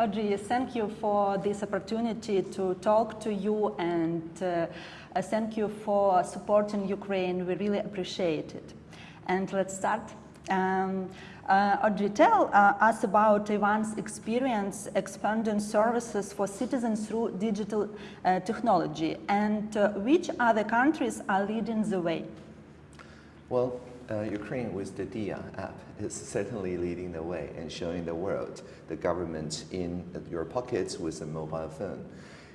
Audrey, thank you for this opportunity to talk to you and uh, thank you for supporting Ukraine. We really appreciate it. And let's start. Um, uh, Audrey, tell uh, us about Taiwan's experience expanding services for citizens through digital uh, technology and uh, which other countries are leading the way? Well, uh, Ukraine with the Diia app is certainly leading the way and showing the world the government in your pockets with a mobile phone.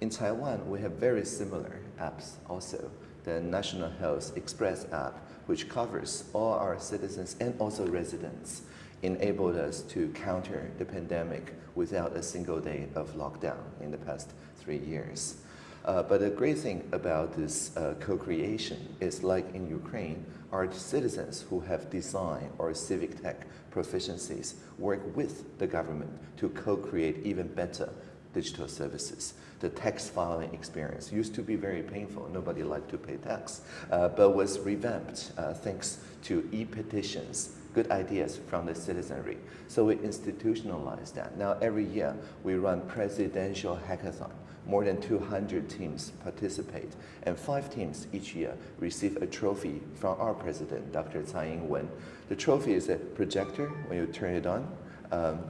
In Taiwan, we have very similar apps also. The National Health Express app, which covers all our citizens and also residents enabled us to counter the pandemic without a single day of lockdown in the past three years. Uh, but the great thing about this uh, co-creation is like in Ukraine, our citizens who have design or civic tech proficiencies work with the government to co-create even better digital services. The tax filing experience used to be very painful. Nobody liked to pay tax, uh, but was revamped uh, thanks to e-petitions good ideas from the citizenry. So we institutionalize that. Now every year we run presidential hackathon. More than 200 teams participate and five teams each year receive a trophy from our president, Dr. Tsai Ing-wen. The trophy is a projector when you turn it on. Um,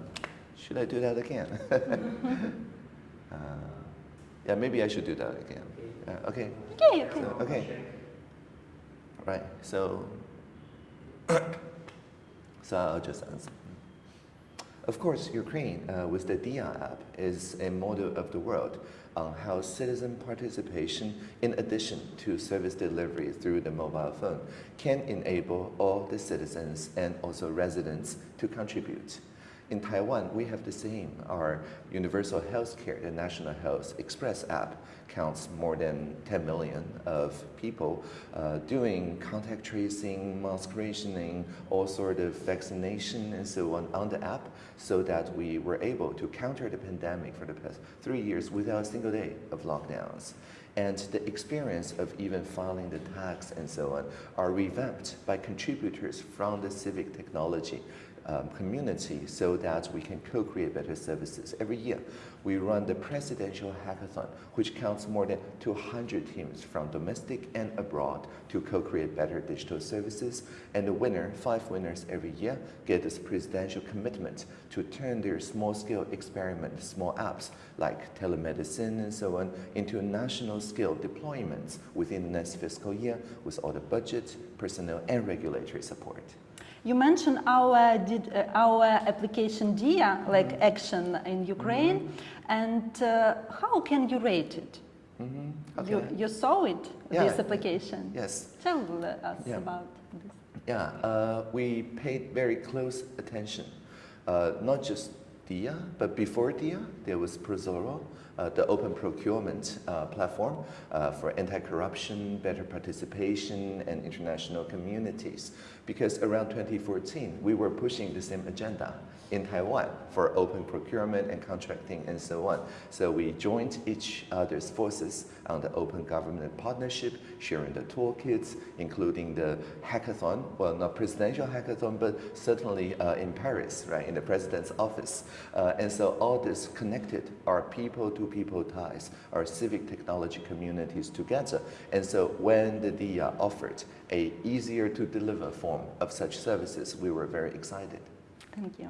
should I do that again? uh, yeah, maybe I should do that again. Uh, okay. Okay, okay. So, okay. Right, so so I'll just answer. Of course, Ukraine, uh, with the Diia app, is a model of the world on how citizen participation, in addition to service delivery through the mobile phone, can enable all the citizens and also residents to contribute. In Taiwan, we have the same. Our universal health care, the National Health Express app, counts more than 10 million of people uh, doing contact tracing, mask rationing, all sort of vaccination and so on on the app so that we were able to counter the pandemic for the past three years without a single day of lockdowns. And the experience of even filing the tax and so on are revamped by contributors from the civic technology um, community so that we can co-create better services. Every year, we run the Presidential Hackathon, which counts more than 200 teams from domestic and abroad to co-create better digital services. And the winner, five winners every year, get this presidential commitment to turn their small-scale experiment, small apps like telemedicine and so on, into national-scale deployments within the next fiscal year with all the budget, personnel, and regulatory support. You mentioned our, did, uh, our application Diia, like mm -hmm. action in Ukraine, mm -hmm. and uh, how can you rate it? Mm -hmm. okay. you, you saw it, yeah. this application. Yes. Tell us yeah. about this. Yeah, uh, we paid very close attention, uh, not just Diia, but before Diia, there was Prozorro, uh, the open procurement uh, platform uh, for anti-corruption, better participation, and international communities. Because around 2014, we were pushing the same agenda in Taiwan for open procurement and contracting and so on. So we joined each other's forces on the open government partnership, sharing the toolkits, including the hackathon, well, not presidential hackathon, but certainly uh, in Paris, right, in the president's office. Uh, and so all this connected our people-to-people -people ties, our civic technology communities together. And so when the Diia offered a easier to deliver form of such services, we were very excited. Thank you.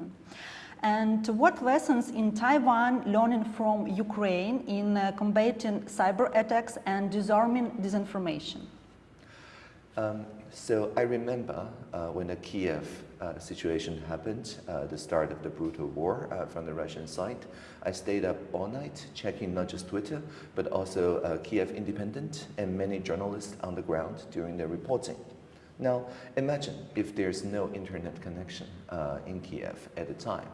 And what lessons in Taiwan learning from Ukraine in uh, combating cyber attacks and disarming disinformation? Um, so I remember uh, when the Kiev uh, situation happened, uh, the start of the brutal war uh, from the Russian side, I stayed up all night checking not just Twitter, but also uh, Kiev Independent and many journalists on the ground during their reporting. Now, imagine if there's no internet connection uh, in Kiev at the time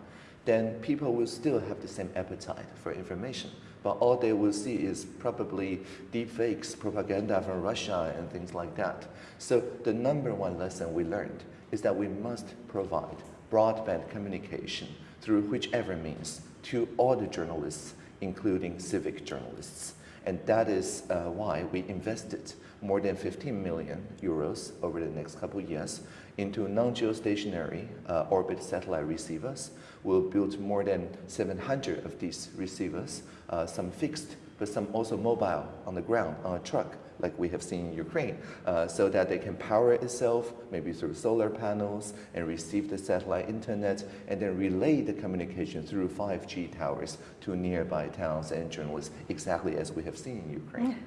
then people will still have the same appetite for information. But all they will see is probably deep fakes, propaganda from Russia and things like that. So the number one lesson we learned is that we must provide broadband communication through whichever means to all the journalists, including civic journalists. And that is uh, why we invested more than 15 million euros over the next couple of years into non-geostationary uh, orbit satellite receivers. We'll build more than 700 of these receivers, uh, some fixed, but some also mobile on the ground, on a truck, like we have seen in Ukraine, uh, so that they can power itself, maybe through solar panels, and receive the satellite internet, and then relay the communication through 5G towers to nearby towns and journalists, exactly as we have seen in Ukraine.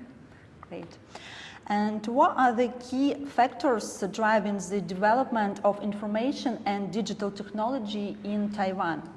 Great. And what are the key factors driving the development of information and digital technology in Taiwan?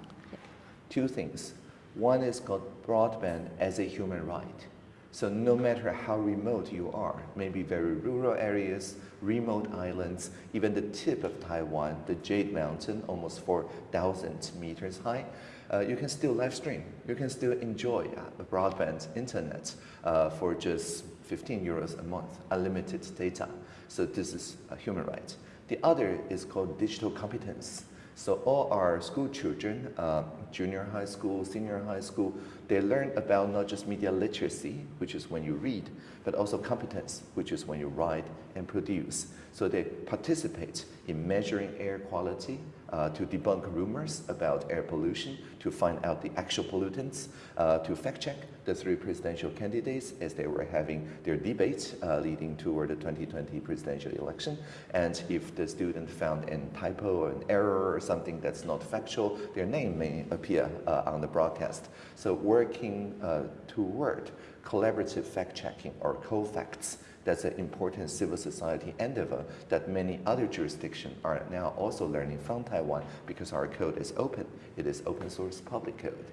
Two things. One is called broadband as a human right. So no matter how remote you are, maybe very rural areas, remote islands, even the tip of Taiwan, the Jade Mountain, almost 4,000 meters high, uh, you can still live stream. You can still enjoy uh, broadband internet uh, for just 15 euros a month, unlimited data. So this is a human right. The other is called digital competence. So all our school children, uh, junior high school, senior high school, they learn about not just media literacy, which is when you read, but also competence, which is when you write and produce. So they participate in measuring air quality, uh, to debunk rumors about air pollution, to find out the actual pollutants, uh, to fact check the three presidential candidates as they were having their debates uh, leading toward the 2020 presidential election. And if the student found a typo or an error or something that's not factual, their name may appear uh, on the broadcast. So working uh, toward collaborative fact checking or Cofacts that's an important civil society endeavor that many other jurisdictions are now also learning from Taiwan because our code is open. It is open source public code.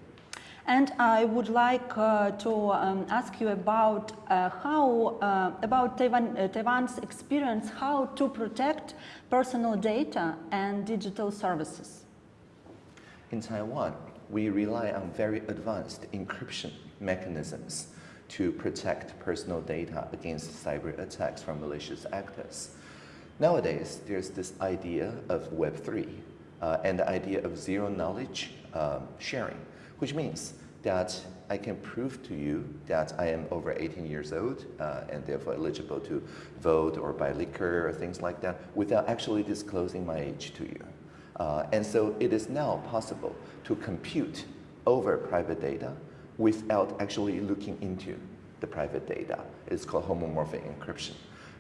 And I would like uh, to um, ask you about uh, how, uh, about Taiwan, uh, Taiwan's experience, how to protect personal data and digital services. In Taiwan, we rely on very advanced encryption mechanisms to protect personal data against cyber attacks from malicious actors. Nowadays, there's this idea of Web3 uh, and the idea of zero knowledge um, sharing, which means that I can prove to you that I am over 18 years old uh, and therefore eligible to vote or buy liquor or things like that without actually disclosing my age to you. Uh, and so it is now possible to compute over private data without actually looking into the private data. It's called homomorphic encryption.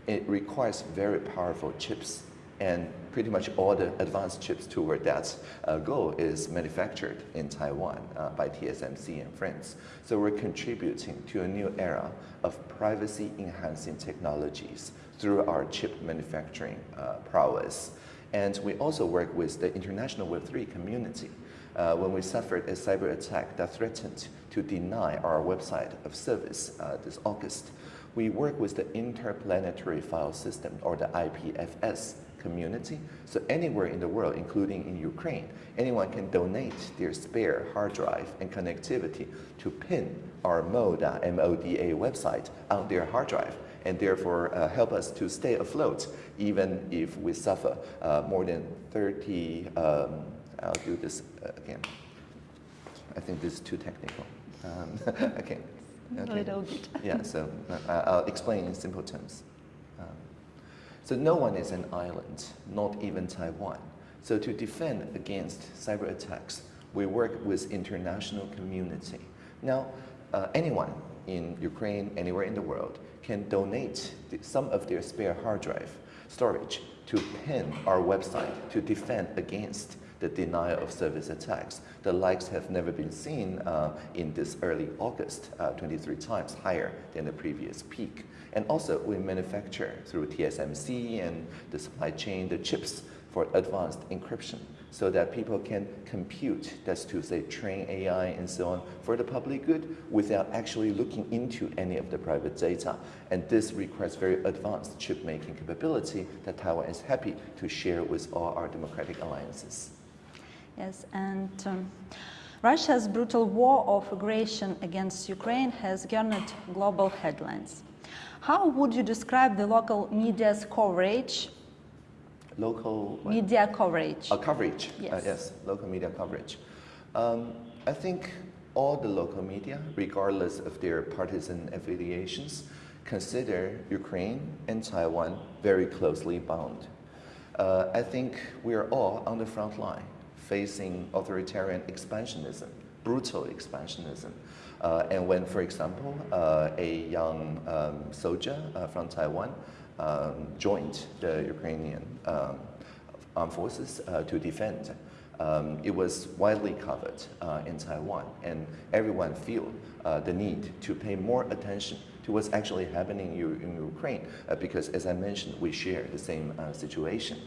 It requires very powerful chips and pretty much all the advanced chips toward that uh, goal is manufactured in Taiwan uh, by TSMC and friends. So we're contributing to a new era of privacy enhancing technologies through our chip manufacturing uh, prowess. And we also work with the international Web3 community uh, when we suffered a cyber attack that threatened to deny our website of service uh, this August. We work with the Interplanetary File System, or the IPFS community. So anywhere in the world, including in Ukraine, anyone can donate their spare hard drive and connectivity to pin our MODA, M-O-D-A website on their hard drive and therefore uh, help us to stay afloat even if we suffer uh, more than 30 um, I'll do this uh, again. I think this is too technical. Um, okay. okay. A little bit. yeah, so uh, I'll explain in simple terms. Um, so no one is an island, not even Taiwan. So to defend against cyber attacks, we work with international community. Now, uh, anyone in Ukraine, anywhere in the world, can donate some of their spare hard drive storage to pin our website to defend against the denial of service attacks. The likes have never been seen uh, in this early August, uh, 23 times higher than the previous peak. And also, we manufacture through TSMC and the supply chain the chips for advanced encryption so that people can compute, that's to say train AI and so on, for the public good without actually looking into any of the private data. And this requires very advanced chip making capability that Taiwan is happy to share with all our democratic alliances. Yes, and um, Russia's brutal war of aggression against Ukraine has garnered global headlines. How would you describe the local media's coverage? Local what? media coverage. Uh, coverage. Yes. Uh, yes, local media coverage. Um, I think all the local media, regardless of their partisan affiliations, consider Ukraine and Taiwan very closely bound. Uh, I think we are all on the front line facing authoritarian expansionism, brutal expansionism. Uh, and when, for example, uh, a young um, soldier uh, from Taiwan um, joined the Ukrainian um, armed forces uh, to defend, um, it was widely covered uh, in Taiwan, and everyone feel uh, the need to pay more attention to what's actually happening in, in Ukraine, because as I mentioned, we share the same situation.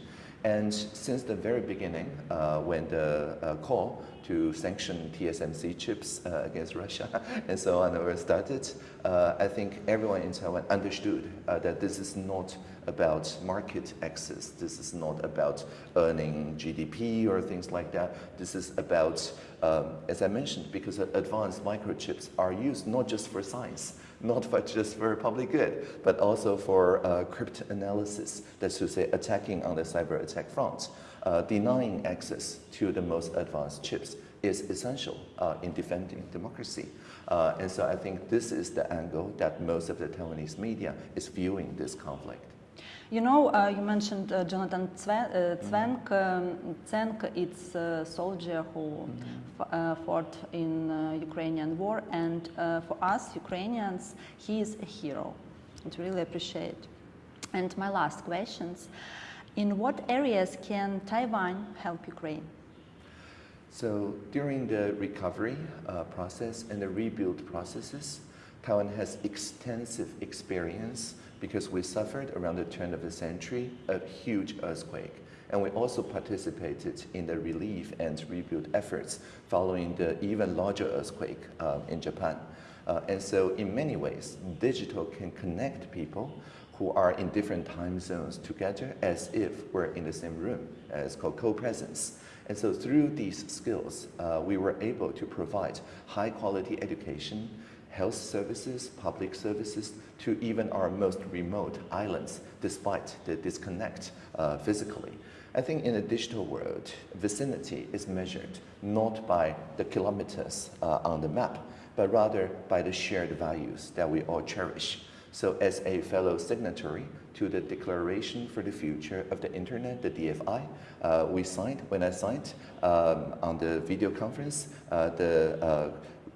And since the very beginning, uh, when the uh, call to sanction TSMC chips uh, against Russia and so on were started, uh, I think everyone in Taiwan understood uh, that this is not about market access. This is not about earning GDP or things like that. This is about, um, as I mentioned, because advanced microchips are used not just for science, not for just for public good, but also for uh, cryptanalysis, that's to say attacking on the cyber attack front. Uh, denying access to the most advanced chips is essential uh, in defending democracy. Uh, and so I think this is the angle that most of the Taiwanese media is viewing this conflict. You know, uh, you mentioned uh, Jonathan Zwen, uh, Zwenk. Um, Zwenk is a soldier who mm -hmm. fought in Ukrainian war, and for us Ukrainians, he is a hero. To really appreciate. And my last questions: In what areas can Taiwan help Ukraine? So during the recovery uh, process and the rebuild processes, Taiwan has extensive experience because we suffered around the turn of the century a huge earthquake. And we also participated in the relief and rebuild efforts following the even larger earthquake uh, in Japan. Uh, and so in many ways, digital can connect people who are in different time zones together as if we're in the same room. Uh, it's called co-presence. And so through these skills, uh, we were able to provide high quality education, health services, public services, to even our most remote islands, despite the disconnect uh, physically. I think in a digital world, vicinity is measured not by the kilometers uh, on the map, but rather by the shared values that we all cherish. So as a fellow signatory to the Declaration for the Future of the Internet, the DFI, uh, we signed, when I signed um, on the video conference, uh, the uh,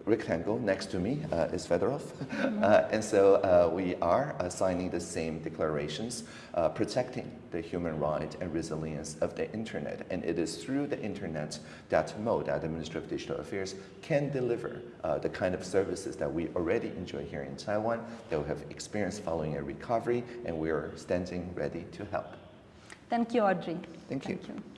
rectangle next to me uh, is Fedorov. Mm -hmm. uh, and so uh, we are signing the same declarations, uh, protecting the human right and resilience of the internet. And it is through the internet that MODA, the Ministry of Digital Affairs, can deliver uh, the kind of services that we already enjoy here in Taiwan, that we have experienced following a recovery, and we are standing ready to help. Thank you, Audrey. Thank you. Thank you.